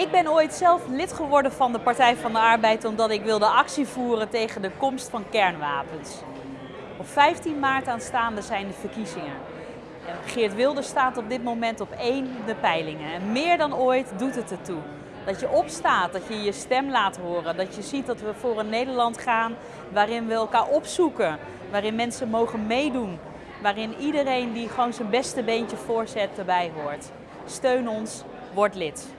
Ik ben ooit zelf lid geworden van de Partij van de Arbeid omdat ik wilde actie voeren tegen de komst van kernwapens. Op 15 maart aanstaande zijn de verkiezingen. Geert Wilders staat op dit moment op één de peilingen. En meer dan ooit doet het ertoe. Dat je opstaat, dat je je stem laat horen. Dat je ziet dat we voor een Nederland gaan waarin we elkaar opzoeken. Waarin mensen mogen meedoen. Waarin iedereen die gewoon zijn beste beentje voorzet erbij hoort. Steun ons, word lid.